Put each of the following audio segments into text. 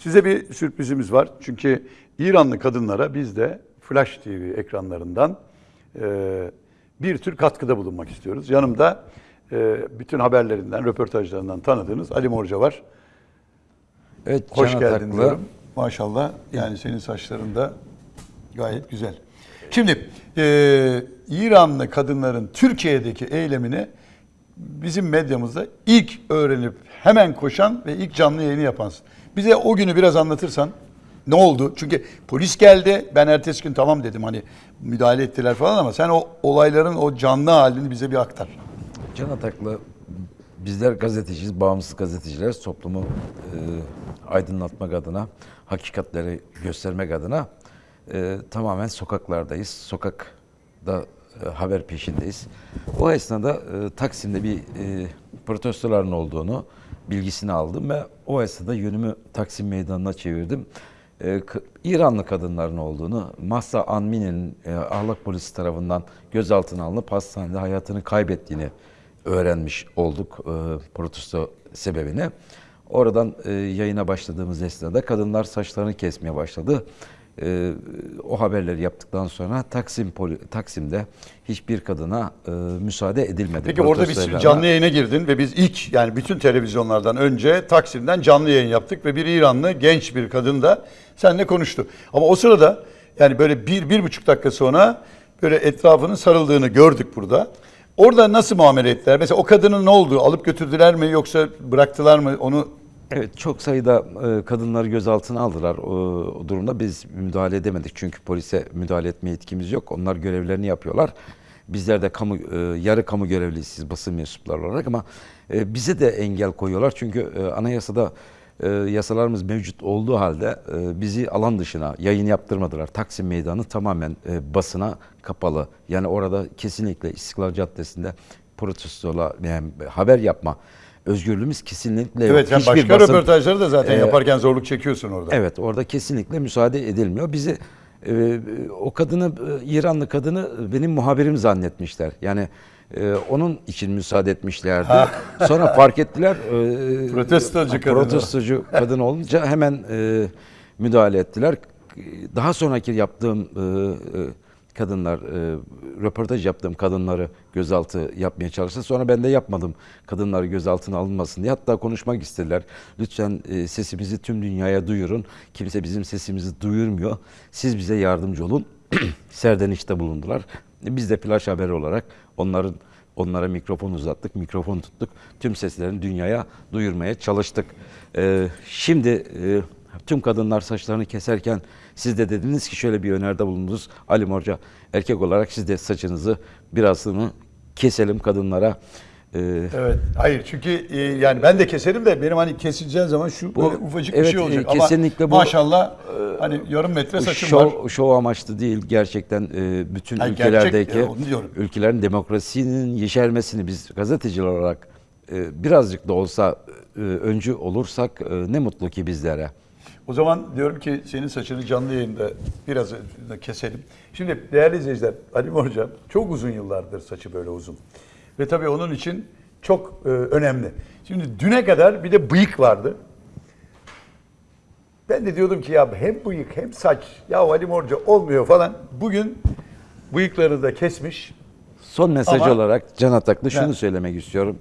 Size bir sürprizimiz var. Çünkü İranlı kadınlara biz de Flash TV ekranlarından e, bir tür katkıda bulunmak istiyoruz. Yanımda e, bütün haberlerinden, röportajlarından tanıdığınız Ali Morca var. Evet, Hoş geldin Ataklı. diyorum. Maşallah. Yani senin saçların da gayet güzel. Şimdi e, İranlı kadınların Türkiye'deki eylemini bizim medyamızda ilk öğrenip hemen koşan ve ilk canlı yayını yapansın. Bize o günü biraz anlatırsan ne oldu? Çünkü polis geldi. Ben ertesi gün tamam dedim hani müdahale ettiler falan ama sen o olayların o canlı halini bize bir aktar. Can Ataklı bizler gazeteciyiz, bağımsız gazeteciler. Toplumu e, aydınlatmak adına, hakikatleri göstermek adına e, tamamen sokaklardayız. Sokakta haber peşindeyiz. O esnada e, Taksim'de bir e, protestoların olduğunu bilgisini aldım ve o esnada yönümü Taksim Meydanı'na çevirdim. E, İranlı kadınların olduğunu, Mahsa Amini'nin e, ahlak polisi tarafından gözaltına alınıp hastanede hayatını kaybettiğini öğrenmiş olduk e, protesto sebebini. Oradan e, yayına başladığımız esnada kadınlar saçlarını kesmeye başladı. E, o haberleri yaptıktan sonra Taksim poli, Taksim'de hiçbir kadına e, müsaade edilmedi. Peki orada biz canlı yayına girdin ve biz ilk yani bütün televizyonlardan önce Taksim'den canlı yayın yaptık ve bir İranlı genç bir kadın da seninle konuştu. Ama o sırada yani böyle bir, bir buçuk dakika sonra böyle etrafının sarıldığını gördük burada. Orada nasıl muamele ettiler? Mesela o kadının ne oldu? Alıp götürdüler mi yoksa bıraktılar mı? Onu Evet çok sayıda e, kadınları gözaltına aldılar. O, o durumda biz müdahale edemedik. Çünkü polise müdahale etme yetkimiz yok. Onlar görevlerini yapıyorlar. Bizler de kamu e, yarı kamu görevlisiyiz basın mensupları olarak ama e, bize de engel koyuyorlar. Çünkü e, anayasada e, yasalarımız mevcut olduğu halde e, bizi alan dışına yayın yaptırmadılar. Taksim Meydanı tamamen e, basına kapalı. Yani orada kesinlikle İstiklal Caddesi'nde protestola yani haber yapma özgürlüğümüz kesinlikle yok. evet sen Hiçbir başka basın- röportajları da zaten Ee, yaparken zorluk çekiyorsun orada. Evet orada kesinlikle müsaade edilmiyor. Bizi e, o kadını e, İranlı kadını benim muhabirim zannetmişler. Yani e, onun için müsaade etmişlerdi. Sonra fark ettiler. e, Protestocu kadın. Protestocu kadın olunca hemen e, müdahale ettiler. Daha sonraki yaptığım e, e, kadınlar, e, röportaj yaptığım kadınları gözaltı yapmaya çalıştı. Sonra ben de yapmadım kadınları gözaltına alınmasın diye. Hatta konuşmak istediler. Lütfen e, sesimizi tüm dünyaya duyurun. Kimse bizim sesimizi duyurmuyor. Siz bize yardımcı olun. Serdenişte bulundular. Biz de flash haber olarak onların onlara mikrofon uzattık, mikrofon tuttuk. Tüm seslerini dünyaya duyurmaya çalıştık. E, şimdi e, tüm kadınlar saçlarını keserken siz de dediniz ki şöyle bir öneride bulundunuz. Ali Morca erkek olarak siz de saçınızı birazını keselim kadınlara. Ee, Evet. Hayır çünkü e, yani ben de keserim de benim hani kesileceğin zaman şu Bu- ufacık bir evet, şey olacak. e, kesinlikle Ama bu- maşallah e, hani yarım metre saçım var. şov, şov amaçlı değil gerçekten e, bütün Hayır, ülkelerdeki gerçek, e, ülkelerin demokrasinin yeşermesini biz gazeteciler olarak e, birazcık da olsa e, öncü olursak e, ne mutlu ki bizlere. O zaman diyorum ki senin saçını canlı yayında biraz keselim. Şimdi değerli izleyiciler Ali Morca çok uzun yıllardır saçı böyle uzun. Ve tabii onun için çok e, önemli. Şimdi düne kadar bir de bıyık vardı. Ben de diyordum ki ya hem bıyık hem saç ya Ali Morca olmuyor falan. Bugün bıyıkları da kesmiş. Son mesaj Ama- olarak Can Ataklı şunu Ne? söylemek istiyorum.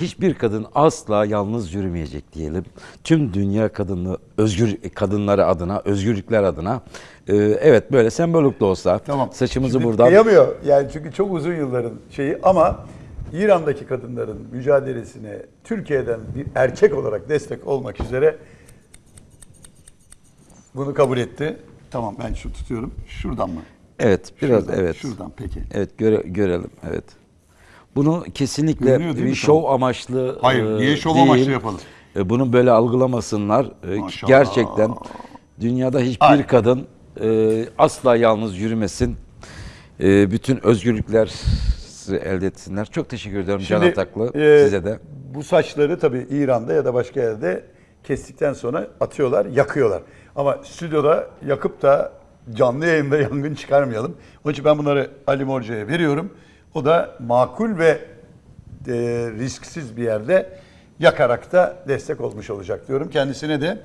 Hiçbir kadın asla yalnız yürümeyecek diyelim. Tüm dünya kadını özgür kadınları adına, özgürlükler adına. e, evet böyle sembolik de olsa Tamam. saçımızı Şimdi buradan Kıyamıyor. Yani çünkü çok uzun yılların şeyi ama İran'daki kadınların mücadelesine Türkiye'den bir erkek olarak destek olmak üzere bunu kabul etti. Tamam ben şu tutuyorum. Şuradan mı? Evet, biraz Şuradan, evet. Şuradan peki. Evet göre, görelim evet. Bunu kesinlikle değil bir şov Tamam. amaçlı Hayır, e, niye şov değil. amaçlı yapalım? E, Bunu böyle algılamasınlar. E, Maşallah. Gerçekten dünyada hiçbir Aynen. kadın e, asla yalnız yürümesin. E, bütün özgürlükler elde etsinler. Çok teşekkür ediyorum Can Ataklı e, size de. Bu saçları tabii İran'da ya da başka yerde kestikten sonra atıyorlar, yakıyorlar. Ama stüdyoda yakıp da canlı yayında yangın çıkarmayalım. Onun için ben bunları Ali Morca'ya veriyorum. O da makul ve e, risksiz bir yerde yakarak da destek olmuş olacak diyorum. Kendisine de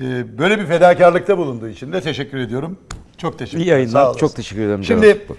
e, böyle bir fedakarlıkta bulunduğu için de teşekkür ediyorum. Çok teşekkür İyi ederim. Sağ yayınlar. Çok teşekkür ederim. Şimdi Cevat.